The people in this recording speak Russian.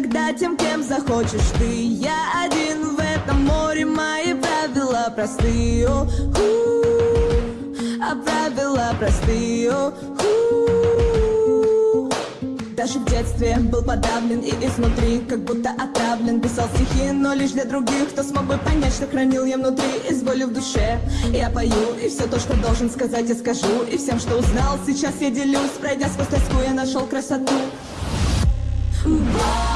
никогда тем, кем захочешь ты. Я один в этом море, мои правила простые. О, ху, А правила простые. О, ху. Даже в детстве был подавлен и изнутри Как будто отравлен. Писал стихи, но лишь для других. Кто смог бы понять, что хранил я внутри Из боли в душе? Я пою И все то, что должен сказать, я скажу. И всем, что узнал, сейчас я делюсь Пройдя сквозь тоску, я нашел красоту. Боль